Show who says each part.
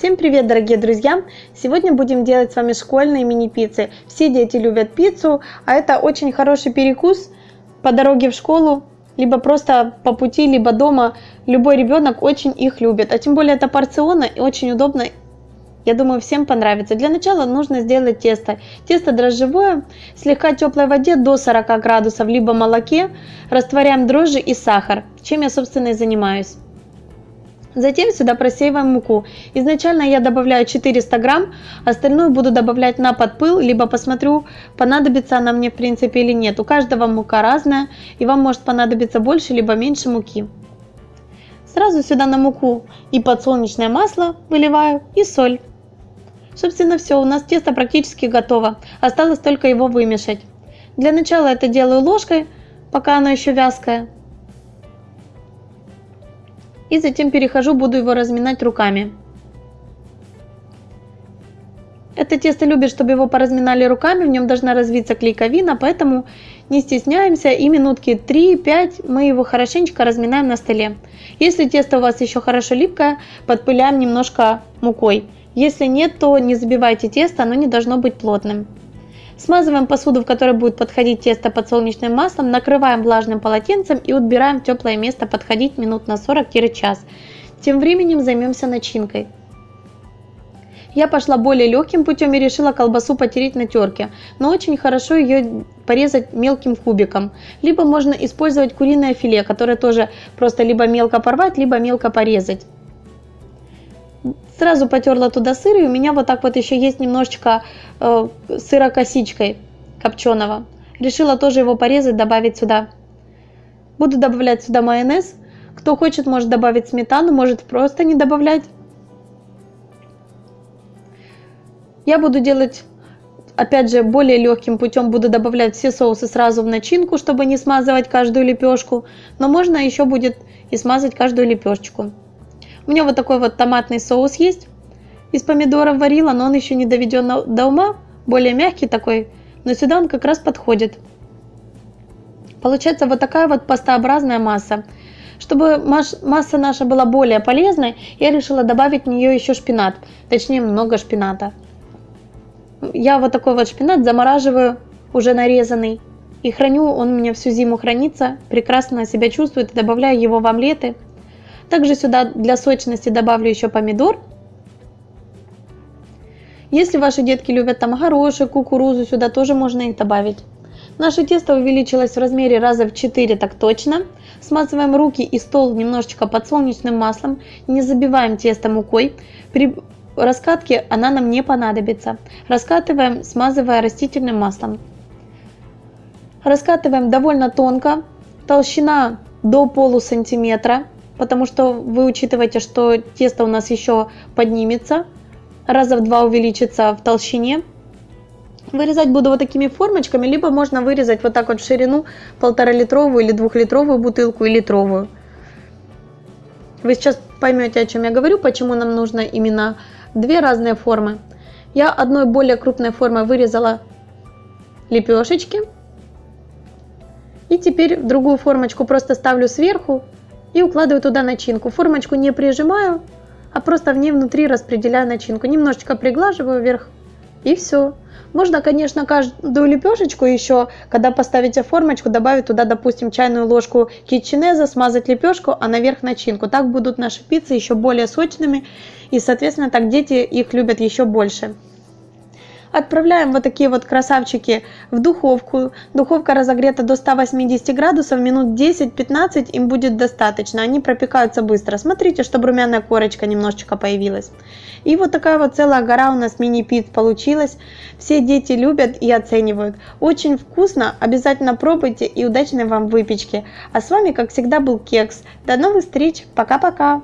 Speaker 1: Всем привет, дорогие друзья! Сегодня будем делать с вами школьные мини-пиццы. Все дети любят пиццу, а это очень хороший перекус по дороге в школу, либо просто по пути, либо дома. Любой ребенок очень их любит, а тем более это порционно и очень удобно. Я думаю, всем понравится. Для начала нужно сделать тесто. Тесто дрожжевое, слегка теплой воде до 40 градусов, либо молоке. Растворяем дрожжи и сахар, чем я, собственно, и занимаюсь. Затем сюда просеиваем муку. Изначально я добавляю 400 грамм, остальную буду добавлять на подпыл, либо посмотрю, понадобится она мне в принципе или нет. У каждого мука разная, и вам может понадобиться больше либо меньше муки. Сразу сюда на муку и подсолнечное масло выливаю и соль. Собственно все, у нас тесто практически готово, осталось только его вымешать. Для начала это делаю ложкой, пока оно еще вязкое. И затем перехожу, буду его разминать руками. Это тесто любит, чтобы его поразминали руками, в нем должна развиться клейковина, поэтому не стесняемся и минутки 3-5 мы его хорошенечко разминаем на столе. Если тесто у вас еще хорошо липкое, подпыляем немножко мукой. Если нет, то не забивайте тесто, оно не должно быть плотным. Смазываем посуду, в которой будет подходить тесто подсолнечным маслом, накрываем влажным полотенцем и убираем в теплое место подходить минут на 40-час. Тем временем займемся начинкой. Я пошла более легким путем и решила колбасу потереть на терке, но очень хорошо ее порезать мелким кубиком. Либо можно использовать куриное филе, которое тоже просто либо мелко порвать, либо мелко порезать. Сразу потерла туда сыр, и у меня вот так вот еще есть немножечко э, сыра косичкой копченого. Решила тоже его порезать, добавить сюда. Буду добавлять сюда майонез. Кто хочет, может добавить сметану, может просто не добавлять. Я буду делать, опять же, более легким путем. Буду добавлять все соусы сразу в начинку, чтобы не смазывать каждую лепешку. Но можно еще будет и смазать каждую лепешечку. У меня вот такой вот томатный соус есть. Из помидоров варила, но он еще не доведен до ума. Более мягкий такой, но сюда он как раз подходит. Получается вот такая вот пастообразная масса. Чтобы масса наша была более полезной, я решила добавить в нее еще шпинат. Точнее, много шпината. Я вот такой вот шпинат замораживаю, уже нарезанный. И храню, он у меня всю зиму хранится, прекрасно себя чувствует. Добавляю его в омлеты, также сюда для сочности добавлю еще помидор. Если ваши детки любят там горошек, кукурузу, сюда тоже можно их добавить. Наше тесто увеличилось в размере раза в 4, так точно. Смазываем руки и стол немножечко подсолнечным маслом. Не забиваем тесто мукой. При раскатке она нам не понадобится. Раскатываем, смазывая растительным маслом. Раскатываем довольно тонко. Толщина до полусантиметра потому что вы учитываете, что тесто у нас еще поднимется, раза в два увеличится в толщине. Вырезать буду вот такими формочками, либо можно вырезать вот так вот в ширину полтора литровую или двухлитровую бутылку и литровую. Вы сейчас поймете, о чем я говорю, почему нам нужно именно две разные формы. Я одной более крупной формой вырезала лепешечки. И теперь в другую формочку просто ставлю сверху и укладываю туда начинку. Формочку не прижимаю, а просто в ней внутри распределяю начинку. Немножечко приглаживаю вверх и все. Можно, конечно, каждую лепешечку еще, когда поставите формочку, добавить туда, допустим, чайную ложку китченеза, смазать лепешку, а наверх начинку. Так будут наши пиццы еще более сочными и, соответственно, так дети их любят еще больше. Отправляем вот такие вот красавчики в духовку. Духовка разогрета до 180 градусов, минут 10-15 им будет достаточно. Они пропекаются быстро. Смотрите, чтобы румяная корочка немножечко появилась. И вот такая вот целая гора у нас мини-пиц получилась. Все дети любят и оценивают. Очень вкусно, обязательно пробуйте и удачной вам выпечки. А с вами, как всегда, был Кекс. До новых встреч, пока-пока!